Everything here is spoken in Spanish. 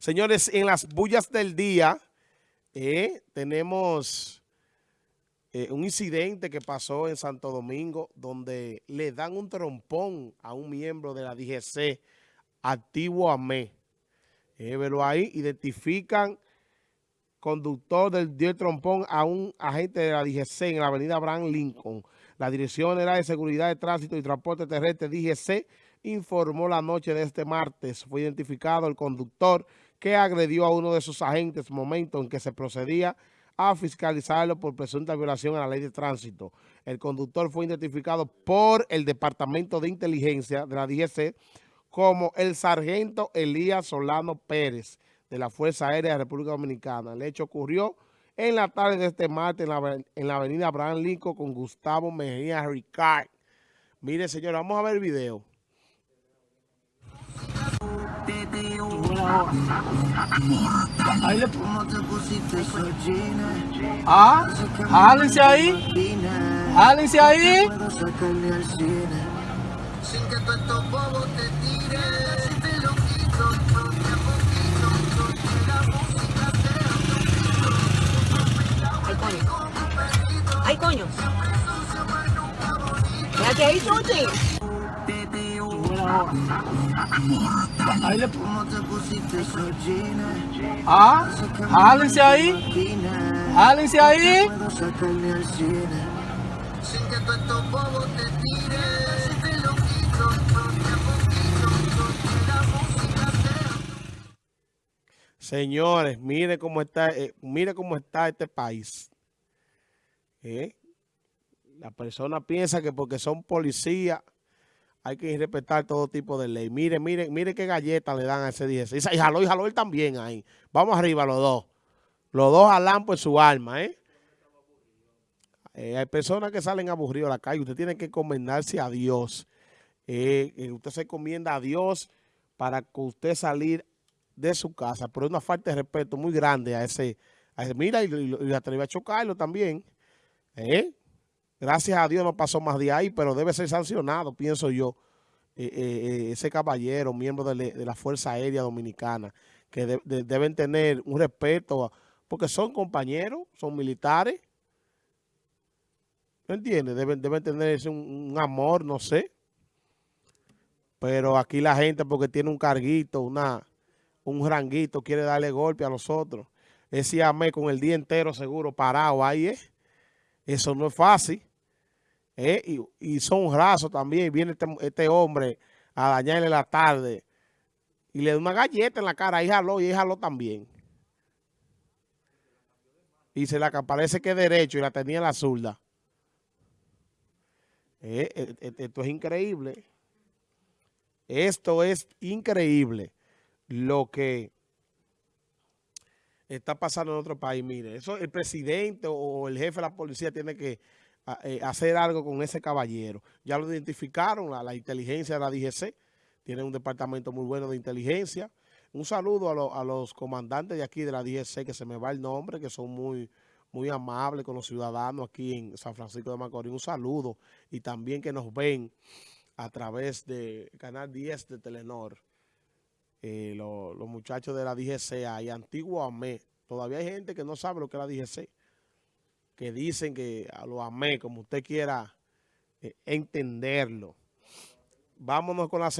Señores, en las bullas del día eh, tenemos eh, un incidente que pasó en Santo Domingo donde le dan un trompón a un miembro de la DGC, activo AME. Eh, pero ahí identifican conductor del, del trompón a un agente de la DGC en la avenida Abraham Lincoln. La Dirección General de Seguridad de Tránsito y Transporte Terrestre DGC informó la noche de este martes. Fue identificado el conductor que agredió a uno de sus agentes, momento en que se procedía a fiscalizarlo por presunta violación a la ley de tránsito. El conductor fue identificado por el Departamento de Inteligencia de la DGC como el sargento Elías Solano Pérez de la Fuerza Aérea de la República Dominicana. El hecho ocurrió en la tarde de este martes en la, avenida Abraham Lincoln con Gustavo Mejía Ricard. Mire, señor, vamos a ver el video. Ahí le... Ah, jálense ahí. Jálense ahí. Sin que tú estos bobos te tires, te lo quito, porque a poquito, la música Ay, coño. Ay, coño. Quédate ahí, Chuchi. Ahí le... Ah, jálense ahí. Jálense ahí. Señores, mire cómo está, eh, mire cómo está este país. ¿Eh? La persona piensa que porque son policías hay que respetar todo tipo de ley. Mire, mire, mire qué galleta le dan a ese 10. Y jaló y jaló él también ahí. Vamos arriba los dos. Los dos jalan por su alma, ¿eh? ¿eh? hay personas que salen aburridos a la calle. Usted tiene que encomendarse a Dios. Eh, eh, usted se encomienda a Dios para que usted salir de su casa. Pero es una falta de respeto muy grande a ese. A mira, y, y, y atreve a chocarlo también. ¿Eh? Gracias a Dios no pasó más de ahí, pero debe ser sancionado, pienso yo, eh, eh, eh, ese caballero, miembro de, la Fuerza Aérea Dominicana, que deben tener un respeto, porque son compañeros, son militares. ¿No entiendes? Deben, tener un, un amor, no sé. Pero aquí la gente, porque tiene un carguito, una, un ranguito, quiere darle golpe a los otros. Ese amé con el día entero seguro parado ahí, ¿eh? Eso no es fácil. Eh, y, son rasos también. Viene este, este, hombre a dañarle la tarde y le da una galleta en la cara. Ahí jaló y jaló también. Y se la parece que es derecho y la tenía en la zurda. Eh, eh, esto es increíble. Esto es increíble lo que está pasando en otro país. Mire, eso el presidente o el jefe de la policía tiene que eh, hacer algo con ese caballero. Ya lo identificaron, la, la inteligencia de la DGC, tiene un departamento muy bueno de inteligencia. Un saludo a, los comandantes de aquí de la DGC, que se me va el nombre, que son muy, muy amables con los ciudadanos aquí en San Francisco de Macorís. Un saludo y también que nos ven a través de Canal 10 de Telenor. Eh, los muchachos de la DGC hay antiguo AME. Todavía hay gente que no sabe lo que es la DGC que dicen que lo amé, como usted quiera eh, entenderlo. Vámonos con la segunda.